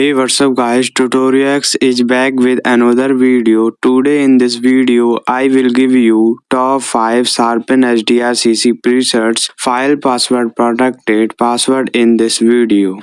Hey what's up guys Tutoriax is back with another video. Today in this video I will give you top 5 sharpen HDRCC presets file password protected password in this video.